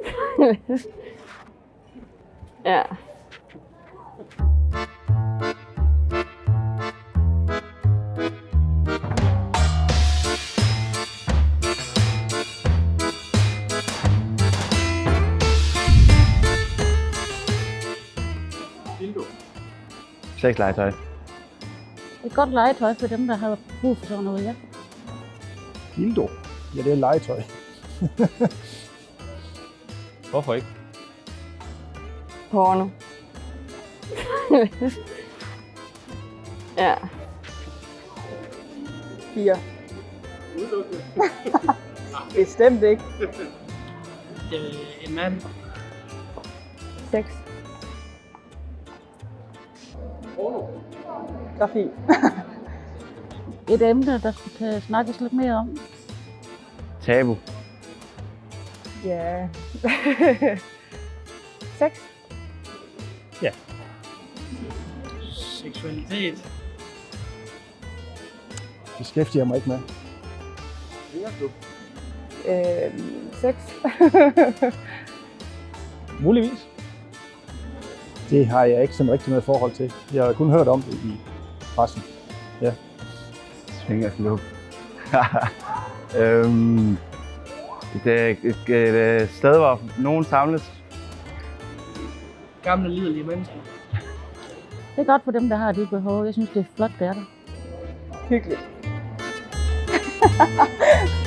ja. Sexlegetøj. Et godt legetøj for dem, der har brug for sådan noget, ja. Dildo. Ja, det er legetøj. Hvorfor ikke? Porno. ja. Fire. Bestemt ikke. Øh, en mand. Seks. Grafi. Et emne, der skal kan snakkes lidt mere om. Tabu. Ja. Seks. Seksualitet. Beskæftiger mig ikke med. Øh, seks. Muligvis. Det har jeg ikke sådan rigtig noget forhold til. Jeg har kun hørt om det i pressen. Svingerklub. øhm, det er et, et, et, et sted, hvor nogen samles. Gamle liderlige mennesker. Det er godt for dem, der har de behov. Jeg synes, det er flot, det er der. Hyggeligt.